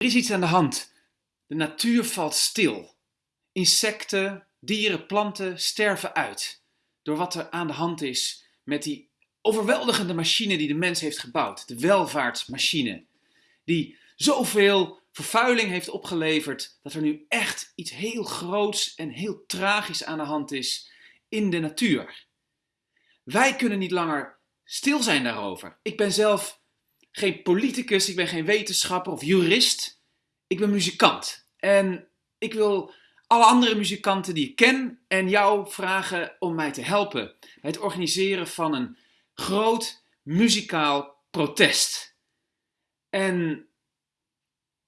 Er is iets aan de hand. De natuur valt stil. Insecten, dieren, planten sterven uit. Door wat er aan de hand is met die overweldigende machine die de mens heeft gebouwd. De welvaartsmachine. Die zoveel vervuiling heeft opgeleverd dat er nu echt iets heel groots en heel tragisch aan de hand is in de natuur. Wij kunnen niet langer stil zijn daarover. Ik ben zelf geen politicus, ik ben geen wetenschapper of jurist. Ik ben muzikant. En ik wil alle andere muzikanten die ik ken en jou vragen om mij te helpen bij het organiseren van een groot muzikaal protest. En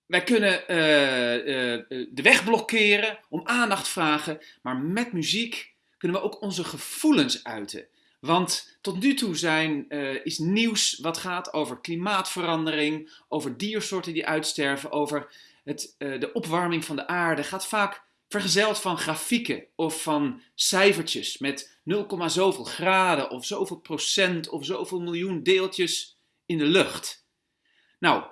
wij kunnen uh, uh, de weg blokkeren, om aandacht vragen, maar met muziek kunnen we ook onze gevoelens uiten. Want tot nu toe zijn, uh, is nieuws wat gaat over klimaatverandering, over diersoorten die uitsterven, over het, uh, de opwarming van de aarde, gaat vaak vergezeld van grafieken of van cijfertjes met 0, zoveel graden of zoveel procent of zoveel miljoen deeltjes in de lucht. Nou,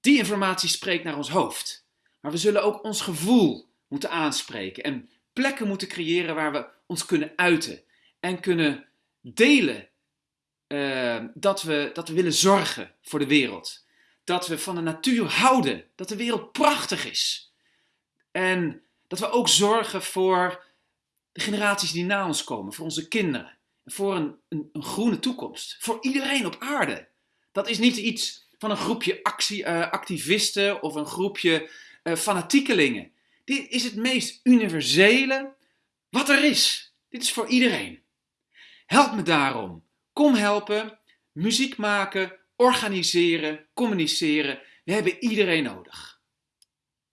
die informatie spreekt naar ons hoofd. Maar we zullen ook ons gevoel moeten aanspreken en plekken moeten creëren waar we ons kunnen uiten en kunnen delen uh, dat, we, dat we willen zorgen voor de wereld. Dat we van de natuur houden, dat de wereld prachtig is. En dat we ook zorgen voor de generaties die na ons komen, voor onze kinderen. Voor een, een, groene toekomst. Voor iedereen op aarde. Dat is niet iets van een groepje actie, uh, activisten of een groepje uh, fanatiekelingen. Dit is het meest universele wat er is. Dit is voor iedereen. Help me daarom. Kom helpen, muziek maken, organiseren, communiceren. We hebben iedereen nodig.